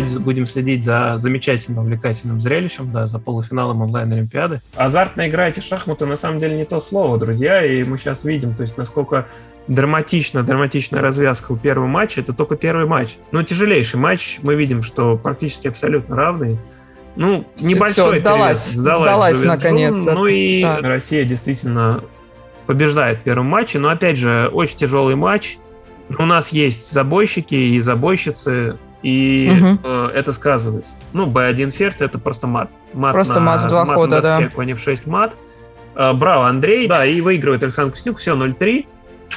будем следить за замечательным, увлекательным зрелищем, да, за полуфиналом онлайн-олимпиады. Азартно игра эти шахматы на самом деле не то слово, друзья, и мы сейчас видим, то есть насколько драматично, драматичная развязка у первого матча, это только первый матч. Но тяжелейший матч, мы видим, что практически абсолютно равный. Ну, все, небольшой все, сдалась. Сдалась, сдалась наконец. Ну и да. Россия действительно побеждает в первом матче, но опять же, очень тяжелый матч. У нас есть забойщики и забойщицы, и угу. э, это сказывается. Ну, B1 ферзь это просто мат. мат просто на, мат в два мат хода, на доске, да. конь f6 мат. Э, браво, Андрей. Да, и выигрывает Александр Костюк. Все, 0-3.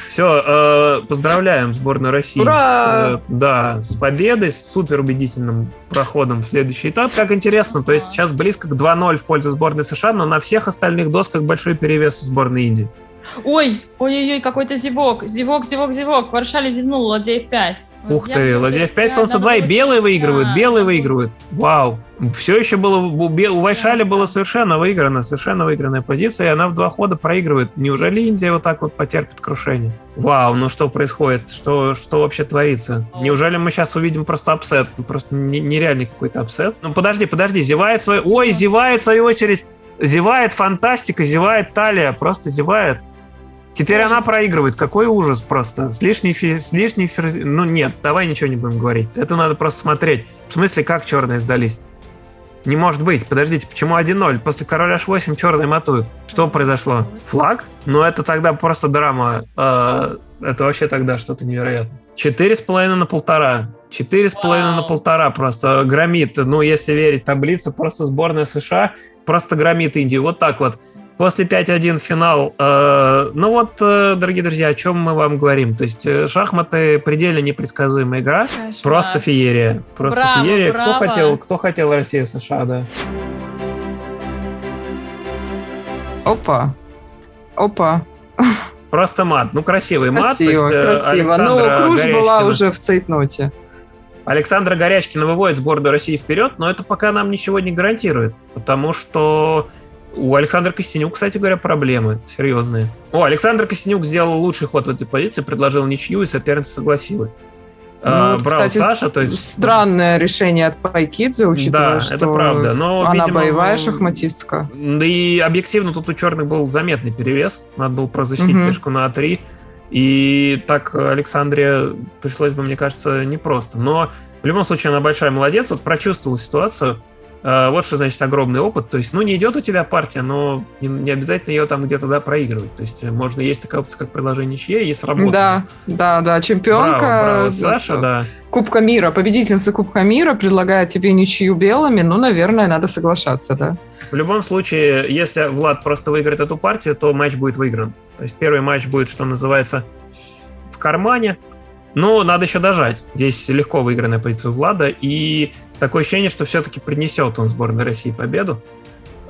Все, э, поздравляем сборную России Ура! с, э, да, с победой, с супер убедительным проходом в следующий этап. Как интересно, то есть сейчас близко к 2-0 в пользу сборной США, но на всех остальных досках большой перевес у сборной Индии. Ой, ой-ой-ой, какой-то зевок. Зевок, зевок, зевок. Вайшали зевнула, ладья f5. Ух ты, ладья f5, слон c2, и белые выигрывают, белые выигрывают. Вау. Все еще было, у Вайшали было совершенно выиграно, совершенно выигранная позиция, и она в два хода проигрывает. Неужели Индия вот так вот потерпит крушение? Вау, ну что происходит? Что, что вообще творится? Неужели мы сейчас увидим просто upset? Просто нереальный какой-то upset. Ну подожди, подожди, зевает свой... Ой, зевает в свою очередь. Зевает фантастика, зевает талия, просто зевает. Теперь она проигрывает. Какой ужас просто. С лишней, с лишней ферзи... Ну нет, давай ничего не будем говорить. Это надо просто смотреть. В смысле, как черные сдались? Не может быть. Подождите, почему 1-0? После короля h8 черные матуют. Что произошло? Флаг? Ну это тогда просто драма. Э, это вообще тогда что-то невероятное. Четыре с половиной на полтора. Четыре с половиной на полтора просто громит. Ну, если верить таблице, просто сборная США просто громит Индию. Вот так вот. После 5-1 финал. Э, ну вот, э, дорогие друзья, о чем мы вам говорим. То есть э, шахматы предельно непредсказуемая игра. Кошмар. Просто феерия. Просто браво, феерия. Браво. Кто хотел, кто хотел Россия США, да. Опа. Опа. Просто мат. Ну, красивый мат. Красиво, есть, красиво. Ну, Круж была уже в цейтноте. Александра Горячкина выводит сборную России вперед, но это пока нам ничего не гарантирует, потому что у Александра Костенюк, кстати говоря, проблемы серьезные. О, Александр Костенюк сделал лучший ход в этой позиции, предложил ничью, и соперница согласилась. Ну, вот, Брал кстати, Саша, то есть... странное решение от Пайкидзе, учитывая, да, что это правда. Но, она видимо, боевая шахматистка. Да и объективно тут у черных был заметный перевес. Надо было прозащитить угу. пешку на А3. И так Александре пришлось бы, мне кажется, непросто. Но в любом случае она большая молодец. Вот прочувствовала ситуацию. Э, вот что значит огромный опыт. То есть, ну, не идет у тебя партия, но не, обязательно ее там где-то да, проигрывать. То есть, можно есть такая опция, как предложение ничья, и сработает. Да, да, да. Чемпионка. Браво, браво. Саша, да. Кубка мира, победительница Кубка мира предлагает тебе ничью белыми, ну, наверное, надо соглашаться, да. В любом случае, если Влад просто выиграет эту партию, то матч будет выигран. То есть первый матч будет, что называется, в кармане, но надо еще дожать. Здесь легко выигранная позиция Влада, и такое ощущение, что все-таки принесет он сборной России победу.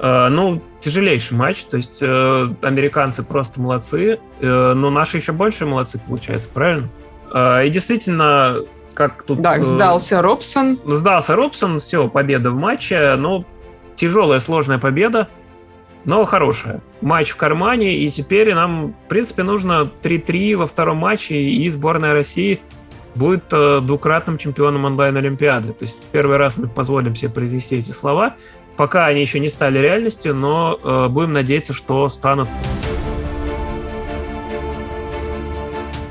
Э, ну, тяжелейший матч, то есть э, американцы просто молодцы, э, но наши еще больше молодцы, получается, правильно? И действительно, как тут... Да, сдался Робсон. Сдался Робсон, все, победа в матче, но тяжелая, сложная победа но хорошая. Матч в кармане, и теперь нам, в принципе, нужно 3-3 во втором матче, и сборная России будет э, двукратным чемпионом онлайн-олимпиады. То есть в первый раз мы позволим себе произнести эти слова. Пока они еще не стали реальностью, но э, будем надеяться, что станут.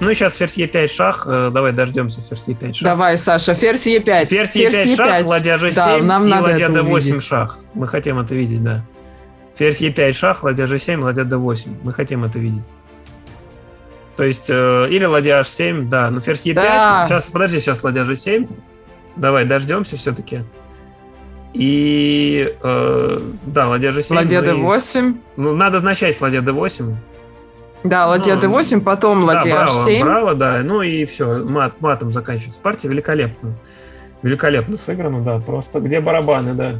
Ну и сейчас ферзь Е5 шах. Э, давай дождемся ферзь Е5 шах. Давай, Саша, ферзь Е5. Ферзь Е5 шах, ладья G7 да, нам и ладья D8 шах. Мы хотим это видеть, да. Ферзь Е5 шах, ладья G7, ладья D8. Мы хотим это видеть. То есть, э, или ладья H7, да, ну ферзь Е5. Да. Сейчас, подожди, сейчас ладья G7. Давай, дождемся все-таки. И, э, да, ладья G7. Ладья D8. Ну, надо начать ладья D8. Да, ладья ну, D8, потом ладья да, браво, H7. Браво, да, ну и все, мат, матом заканчивается партия, великолепно. Великолепно сыграно, да, просто где барабаны, да.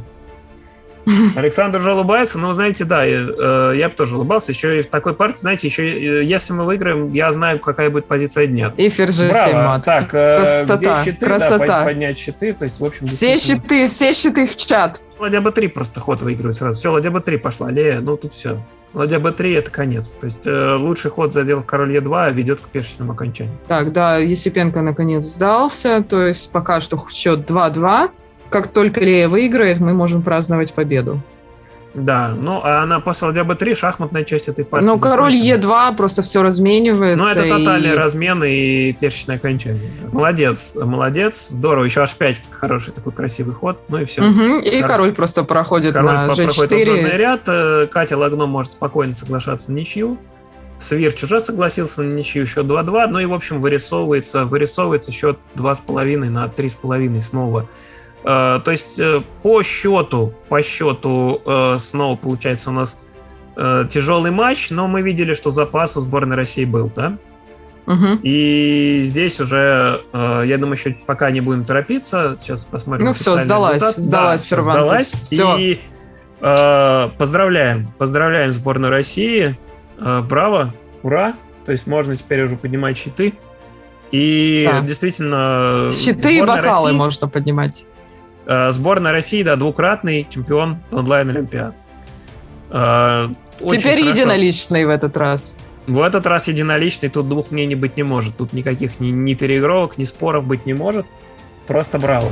Александр уже улыбается, но, знаете, да, я, э, я бы тоже улыбался. Еще и в такой партии, знаете, еще э, если мы выиграем, я знаю, какая будет позиция дня. И ферзь 7 мат. Так, э, красота, где щиты, красота. Да, поднять щиты, то есть, в общем... Все щиты, все щиты в чат. Ладья b3 просто ход выигрывает сразу. Все, ладья b3 пошла, Лея, ну тут все. Ладья b3 это конец. То есть э, лучший ход задел король e2 ведет к пешечному окончанию. Так, да, Есипенко наконец сдался, то есть пока что счет 2-2. Как только Лея выиграет, мы можем праздновать победу. Да, ну а на после ладья b3 шахматная часть этой партии. Ну, король закончена. Е2 просто все разменивается. Ну, это и- тотальный размен и перчное окончание. Молодец, молодец, здорово. Еще H5 хороший такой красивый ход. Ну и все. Мгм, И Кор- король просто проходит Король на по- проходит G4. обзорный ряд. э, Катя Лагно может спокойно соглашаться на ничью. Свирч уже согласился на ничью, еще 2-2. Ну и, в общем, вырисовывается, вырисовывается счет 2,5 на 3,5 снова. Э, То есть э, по счету, по счету э, снова получается у нас тяжелый матч, но мы видели, что запас у сборной России был, да? Мгм. И здесь уже, я думаю, еще пока не будем торопиться. Сейчас посмотрим. Ну официальный сдалась, результат. сдалась всё, Cervantes. сдалась. Всё. И э, поздравляем, поздравляем сборную России. Э, браво, ура. То есть можно теперь уже поднимать щиты. И Да. действительно... Щиты и бокалы России- можно поднимать. Э, Сборная России, да, двукратный чемпион онлайн-олимпиад. Э, Теперь хорошо. единоличный в этот раз. В этот раз единоличный, тут двух мнений быть не может. Тут никаких ни, ни переигровок, ни споров быть не может. Просто браво.